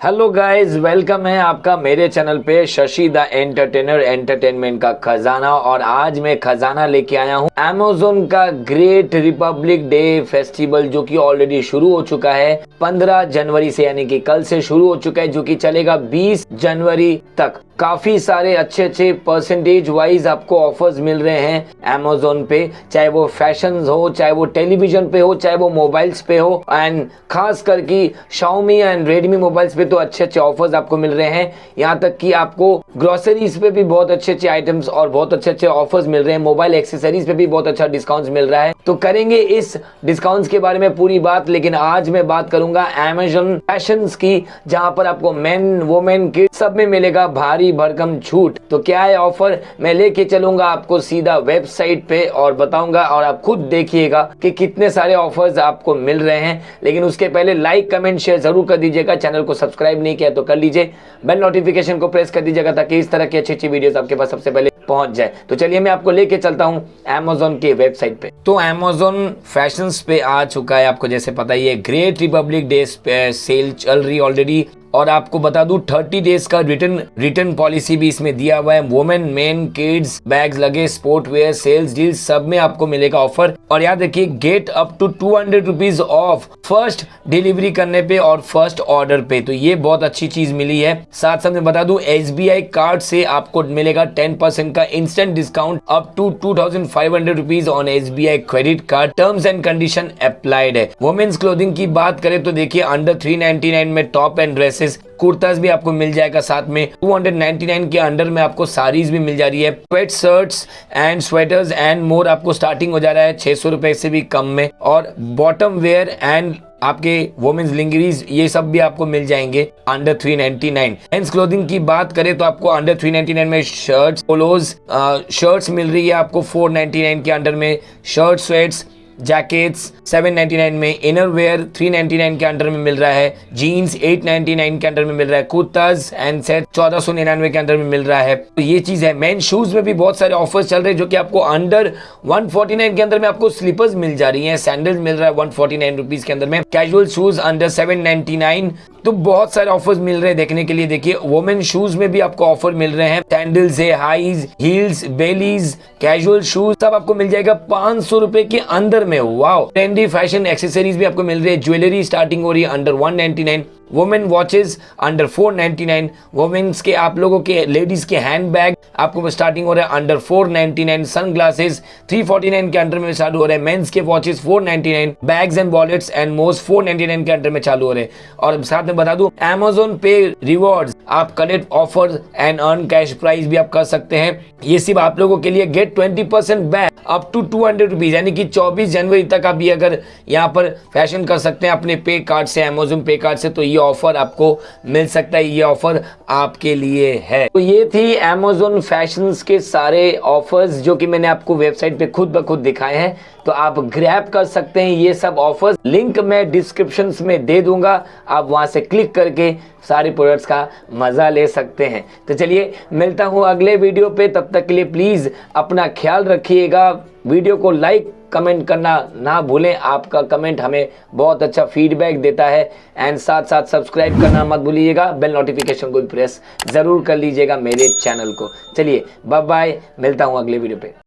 Hello guys welcome है आपका मेरे चैनल पे शशि द एंटरटेनर एंटरटेनमेंट का खजाना और आज मैं खजाना लेके आया हूँ एमेजोन का ग्रेट रिपब्लिक डे फेस्टिवल जो कि ऑलरेडी शुरू हो चुका है। 15 जनवरी से यानी कि कल से शुरू हो चुका है, जो कि चलेगा 20 जनवरी तक। काफ़ी सारे अच्छे अच्छे परसेंटेज वाइज आपको ऑफर्स मिल रहे हैं अमेजोन पे, चाहे वो फ़ैशन हो, चाहे वो टेलीविज़न पे हो, चाहे वो मोबाइल्स पे हो एंड खास करके शाओमी एंड रेडमी मोबाइल्स पे तो अच्छे अच्छे ऑफर्स आपको मिल रहे हैं। यहाँ तक कि आपको ग्रोसरीज पे भी बहुत अच्छे अच्छे आइटम्स और बहुत अच्छे अच्छे ऑफर्स मिल रहे हैं। मोबाइल एक्सेसरीज पे भी बहुत अच्छा डिस्काउंट मिल रहा है। तो करेंगे इस डिस्काउंट के बारे में पूरी बात, लेकिन आज मैं बात करूँगा अमेजोन फ़ैशन की, जहाँ पर आपको मेन वोमेन किड सब में मिलेगा भारी भरकम छूट। तो क्या है ऑफ़र मैं लेके चलूँगा आपको सीधा वेबसाइट पे और बताऊँगा और आप खुद देखिएगा कि कितने सारे ऑफर्स आपको मिल रहे हैं। लेकिन उसके पहले लाइक कमेंट शेयर ज़रूर कर दीजिएगा। चैनल को सब्सक्राइब नहीं किया तो कर लीजिए। बेल नोटिफिकेशन को प्रेस कर दीजिएगा ताकि इस तरह की अच्छी अच्छी वीडियोस आपके पास सबसे पहले पहुँच जाए। तो चलिए मैं आपको लेके चलता हूँ अमेजोन के वेबसाइट पे। तो अमेजोन फ़ैशन पे आ चुका है, आपको जैसे पता ही है ग्रेट रिपब्लिक डे सेल चल रही ऑलरेडी और आपको बता दूँ 30 डेज़ का रिटर्न रिटर्न पॉलिसी भी इसमें दिया हुआ है। वुमेन मेन किड्स बैग्स लगे स्पोर्ट वेयर सेल्स डील सब में आपको मिलेगा ऑफ़र और याद रखिए get up to two hundred rupees off first delivery करने पे और फ़र्स्ट ऑर्डर पे। तो ये बहुत अच्छी चीज़ मिली है। साथ साथ में बता दू एस कार्ड से आपको मिलेगा टेन का instant discount up to two thousand five hundred rupees on SBI credit card terms and condition applied है। वोमेन्स क्लोथिंग की बात करें तो देखिए अंडर थ्री में top and dress dresses kurtas भी आपको मिल जाएगा साथ में 299 के अंडर में आपको साड़ीज भी मिल जा रही है sweatshirts and sweaters and more आपको स्टार्टिंग हो जा रहा है छह सौ रुपए से भी कम में और बॉटम वेयर एंड आपके वोमेन्स लिंगरीज ये सब भी आपको मिल जाएँगे अंडर 399 मेंस क्लोथिंग की बात करें तो आपको अंडर 399 में शर्ट्स पोलोज शर्ट्स मिल रही है आपको 499 के अंडर में शर्ट स्वेट्स जैकेट्स 799 में इनर वेयर 399 के अंडर में मिल रहा है। जीन्स 899 के अंडर में मिल रहा है। कुर्ताज एंड सेट चौदह सौ निन्यानवे के अंदर में मिल रहा है। तो ये चीज़ है। मेन शूज़ में भी बहुत सारे ऑफर्स चल रहे हैं जो कि आपको अंडर 149 के अंदर में आपको स्लीपर्स मिल जा रही है। सैंडल्स मिल रहा है वन फोर्टी के अंदर में। कैजुअल शूज़ अंडर सेवन तो बहुत सारे ऑफर्स मिल रहे हैं देखने के लिए। देखिए वोमेन शूज़ में भी आपको ऑफ़र मिल रहे हैं। सैंडल्स है highs heels bellies casual shoes सब आपको मिल जाएगा पाँच सौ के अंदर में। वाओ ट्रेंडी फ़ैशन एक्सेसरीज भी आपको मिल रही है। ज्वेलरी स्टार्टिंग हो रही है under 199 women watches under 499 women's के आप लोगों के लेडीज़ के हैंड बैग आपको स्टार्टिंग हो रहा है अंडर 499 सन ग्लासेस 349 के अंडर में चालू हो रहे हैं। मेंस के watches 499 bags and wallets and most 499 के अंडर में चालू हो रहे हैं। और साथ में बता दूँ अमेजोन पे रिवॉर्ड्स आप collect offer and earn cash price भी आप कर सकते हैं। ये सिर्फ़ आप लोगों के लिए get twenty back up to two यानी कि 24 जनवरी तक आप ये अगर यहाँ पर फ़ैशन कर सकते हैं अपने पे कार्ड से अमेजोन पे कार्ड से तो ये ऑफ़र आपको मिल सकता है, ये ऑफ़र आपके लिए है। तो ये थी अमेजोन फ़ैशन के सारे ऑफर्स जो कि मैंने आपको वेबसाइट पे खुद ब खुद दिखाए हैं। तो आप ग्रैप कर सकते हैं ये सब ऑफर्स लिंक मैं डिस्क्रिप्शन में दे दूँगा। आप वहाँ से क्लिक करके सारे प्रोडक्ट्स का मज़ा ले सकते हैं। तो चलिए, मिलता हूँ अगले वीडियो पे। तब तक के लिए प्लीज़ अपना ख्याल रखिएगा। वीडियो को लाइक कमेंट करना ना भूलें। आपका कमेंट हमें बहुत अच्छा फीडबैक देता है। एंड साथ साथ सब्सक्राइब करना मत भूलिएगा। बेल नोटिफिकेशन को भी प्रेस ज़रूर कर लीजिएगा मेरे चैनल को। चलिए बाय बाय मिलता हूँ अगले वीडियो पे।